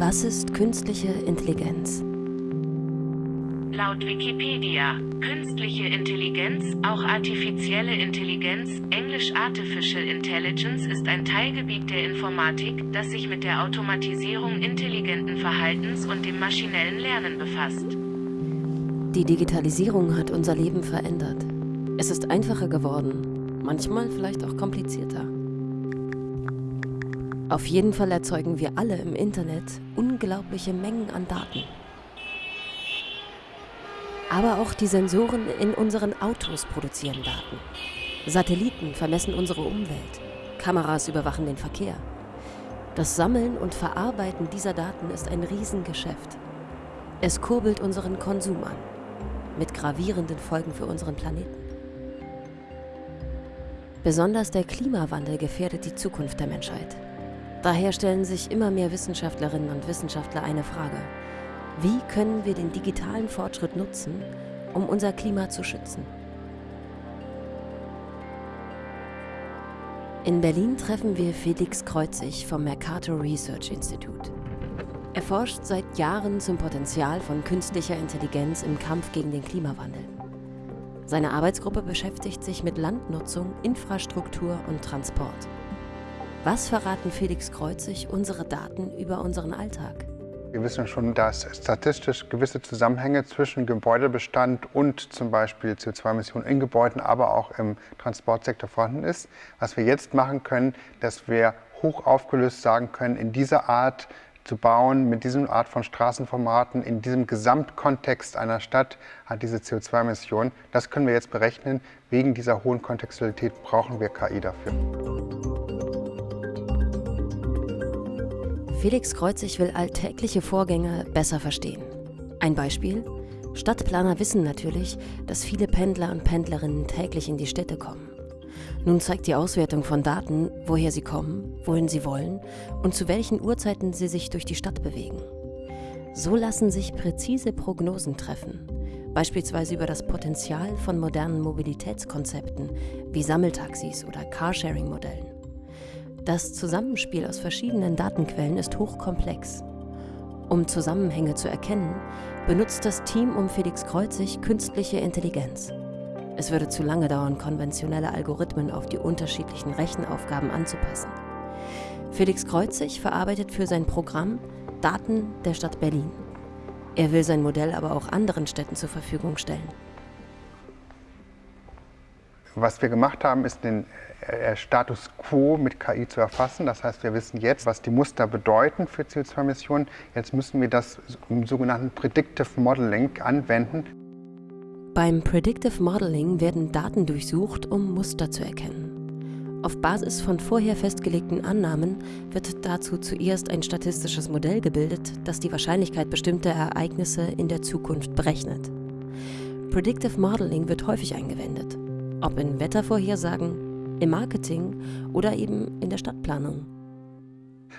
Was ist künstliche Intelligenz? Laut Wikipedia, künstliche Intelligenz, auch artifizielle Intelligenz, englisch Artificial Intelligence, ist ein Teilgebiet der Informatik, das sich mit der Automatisierung intelligenten Verhaltens und dem maschinellen Lernen befasst. Die Digitalisierung hat unser Leben verändert. Es ist einfacher geworden, manchmal vielleicht auch komplizierter. Auf jeden Fall erzeugen wir alle im Internet unglaubliche Mengen an Daten. Aber auch die Sensoren in unseren Autos produzieren Daten. Satelliten vermessen unsere Umwelt. Kameras überwachen den Verkehr. Das Sammeln und Verarbeiten dieser Daten ist ein Riesengeschäft. Es kurbelt unseren Konsum an, mit gravierenden Folgen für unseren Planeten. Besonders der Klimawandel gefährdet die Zukunft der Menschheit. Daher stellen sich immer mehr Wissenschaftlerinnen und Wissenschaftler eine Frage. Wie können wir den digitalen Fortschritt nutzen, um unser Klima zu schützen? In Berlin treffen wir Felix Kreuzig vom Mercator Research Institute. Er forscht seit Jahren zum Potenzial von künstlicher Intelligenz im Kampf gegen den Klimawandel. Seine Arbeitsgruppe beschäftigt sich mit Landnutzung, Infrastruktur und Transport. Was verraten Felix Kreuzig unsere Daten über unseren Alltag? Wir wissen schon, dass statistisch gewisse Zusammenhänge zwischen Gebäudebestand und zum Beispiel CO2-Emissionen in Gebäuden, aber auch im Transportsektor vorhanden ist. Was wir jetzt machen können, dass wir hoch aufgelöst sagen können, in dieser Art zu bauen, mit diesem Art von Straßenformaten, in diesem Gesamtkontext einer Stadt hat diese CO2-Emission. Das können wir jetzt berechnen. Wegen dieser hohen Kontextualität brauchen wir KI dafür. Felix Kreuzig will alltägliche Vorgänge besser verstehen. Ein Beispiel? Stadtplaner wissen natürlich, dass viele Pendler und Pendlerinnen täglich in die Städte kommen. Nun zeigt die Auswertung von Daten, woher sie kommen, wohin sie wollen und zu welchen Uhrzeiten sie sich durch die Stadt bewegen. So lassen sich präzise Prognosen treffen, beispielsweise über das Potenzial von modernen Mobilitätskonzepten wie Sammeltaxis oder Carsharing-Modellen. Das Zusammenspiel aus verschiedenen Datenquellen ist hochkomplex. Um Zusammenhänge zu erkennen, benutzt das Team um Felix Kreuzig künstliche Intelligenz. Es würde zu lange dauern, konventionelle Algorithmen auf die unterschiedlichen Rechenaufgaben anzupassen. Felix Kreuzig verarbeitet für sein Programm Daten der Stadt Berlin. Er will sein Modell aber auch anderen Städten zur Verfügung stellen. Was wir gemacht haben, ist den äh, Status quo mit KI zu erfassen. Das heißt, wir wissen jetzt, was die Muster bedeuten für CO2-Emissionen. Jetzt müssen wir das im sogenannten Predictive Modeling anwenden. Beim Predictive Modeling werden Daten durchsucht, um Muster zu erkennen. Auf Basis von vorher festgelegten Annahmen wird dazu zuerst ein statistisches Modell gebildet, das die Wahrscheinlichkeit bestimmter Ereignisse in der Zukunft berechnet. Predictive Modeling wird häufig eingewendet. Ob in Wettervorhersagen, im Marketing oder eben in der Stadtplanung.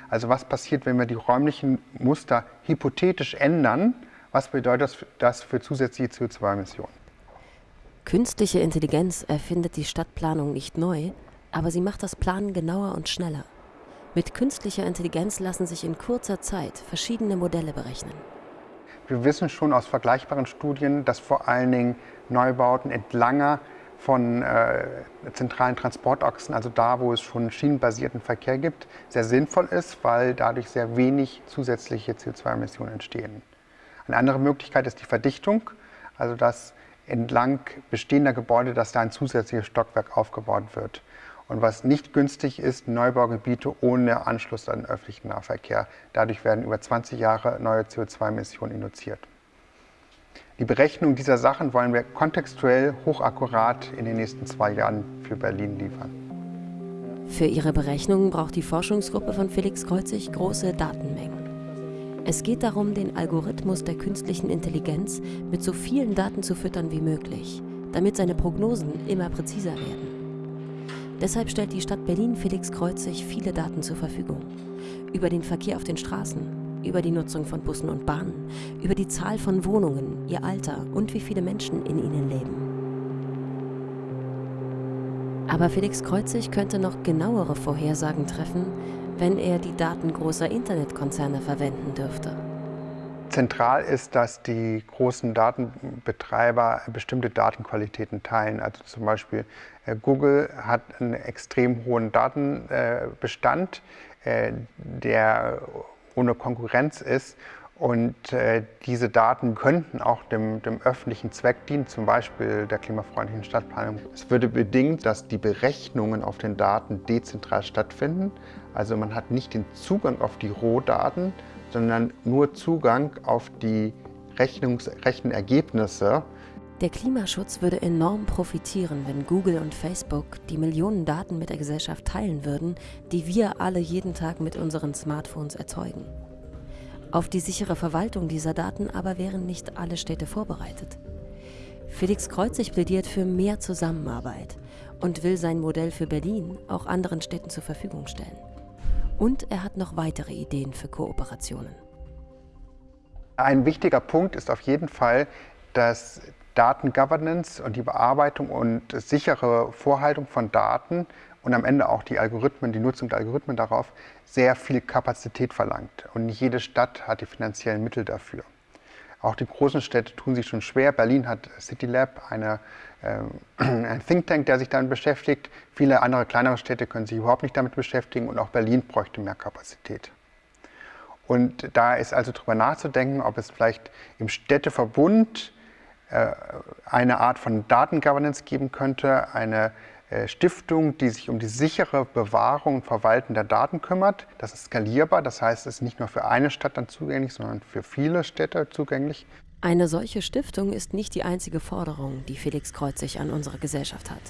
Also was passiert, wenn wir die räumlichen Muster hypothetisch ändern? Was bedeutet das für zusätzliche CO2-Emissionen? Künstliche Intelligenz erfindet die Stadtplanung nicht neu, aber sie macht das Planen genauer und schneller. Mit künstlicher Intelligenz lassen sich in kurzer Zeit verschiedene Modelle berechnen. Wir wissen schon aus vergleichbaren Studien, dass vor allen Dingen Neubauten entlanger von äh, zentralen Transportachsen, also da, wo es schon schienenbasierten Verkehr gibt, sehr sinnvoll ist, weil dadurch sehr wenig zusätzliche CO2-Emissionen entstehen. Eine andere Möglichkeit ist die Verdichtung, also dass entlang bestehender Gebäude, dass da ein zusätzliches Stockwerk aufgebaut wird. Und was nicht günstig ist, Neubaugebiete ohne Anschluss an den öffentlichen Nahverkehr. Dadurch werden über 20 Jahre neue CO2-Emissionen induziert. Die Berechnung dieser Sachen wollen wir kontextuell hochakkurat in den nächsten zwei Jahren für Berlin liefern. Für ihre Berechnungen braucht die Forschungsgruppe von Felix Kreuzig große Datenmengen. Es geht darum, den Algorithmus der künstlichen Intelligenz mit so vielen Daten zu füttern wie möglich, damit seine Prognosen immer präziser werden. Deshalb stellt die Stadt Berlin Felix Kreuzig viele Daten zur Verfügung. Über den Verkehr auf den Straßen, über die Nutzung von Bussen und Bahnen, über die Zahl von Wohnungen, ihr Alter und wie viele Menschen in ihnen leben. Aber Felix Kreuzig könnte noch genauere Vorhersagen treffen, wenn er die Daten großer Internetkonzerne verwenden dürfte? Zentral ist, dass die großen Datenbetreiber bestimmte Datenqualitäten teilen. Also zum Beispiel äh, Google hat einen extrem hohen Datenbestand, äh, der ohne Konkurrenz ist. Und äh, diese Daten könnten auch dem, dem, öffentlichen Zweck dienen, zum Beispiel der klimafreundlichen Stadtplanung. Es würde bedingt, dass die Berechnungen auf den Daten dezentral stattfinden. Also man hat nicht den Zugang auf die Rohdaten, sondern nur Zugang auf die Rechnungs Rechenergebnisse. Der Klimaschutz würde enorm profitieren, wenn Google und Facebook die Millionen Daten mit der Gesellschaft teilen würden, die wir alle jeden Tag mit unseren Smartphones erzeugen. Auf die sichere Verwaltung dieser Daten aber wären nicht alle Städte vorbereitet. Felix Kreuzig plädiert für mehr Zusammenarbeit und will sein Modell für Berlin auch anderen Städten zur Verfügung stellen. Und er hat noch weitere Ideen für Kooperationen. Ein wichtiger Punkt ist auf jeden Fall, dass Datengovernance und die Bearbeitung und sichere Vorhaltung von Daten und am Ende auch die Algorithmen, die Nutzung der Algorithmen darauf sehr viel Kapazität verlangt. Und nicht jede Stadt hat die finanziellen Mittel dafür. Auch die großen Städte tun sich schon schwer. Berlin hat CityLab, eine, äh, ein Think Tank, der sich damit beschäftigt. Viele andere kleinere Städte können sich überhaupt nicht damit beschäftigen und auch Berlin bräuchte mehr Kapazität. Und da ist also darüber nachzudenken, ob es vielleicht im Städteverbund eine Art von Datengovernance geben könnte, eine äh, Stiftung, die sich um die sichere Bewahrung und Verwalten der Daten kümmert. Das ist skalierbar, das heißt, es ist nicht nur für eine Stadt dann zugänglich, sondern für viele Städte zugänglich. Eine solche Stiftung ist nicht die einzige Forderung, die Felix Kreuzig an unsere Gesellschaft hat.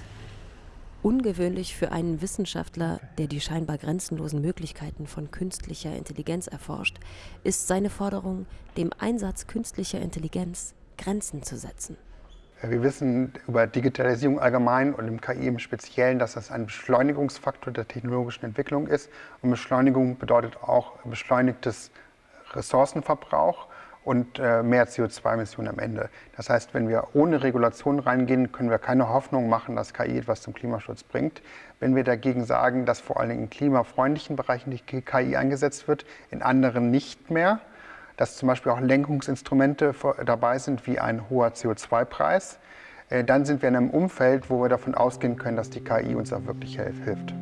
Ungewöhnlich für einen Wissenschaftler, der die scheinbar grenzenlosen Möglichkeiten von künstlicher Intelligenz erforscht, ist seine Forderung, dem Einsatz künstlicher Intelligenz Grenzen zu setzen. Wir wissen über Digitalisierung allgemein und im KI im Speziellen, dass das ein Beschleunigungsfaktor der technologischen Entwicklung ist. Und Beschleunigung bedeutet auch beschleunigtes Ressourcenverbrauch und äh, mehr CO2-Emissionen am Ende. Das heißt, wenn wir ohne Regulation reingehen, können wir keine Hoffnung machen, dass KI etwas zum Klimaschutz bringt. Wenn wir dagegen sagen, dass vor allen Dingen in klimafreundlichen Bereichen die KI eingesetzt wird, in anderen nicht mehr, dass zum Beispiel auch Lenkungsinstrumente dabei sind, wie ein hoher CO2-Preis, äh, dann sind wir in einem Umfeld, wo wir davon ausgehen können, dass die KI uns auch wirklich hilft.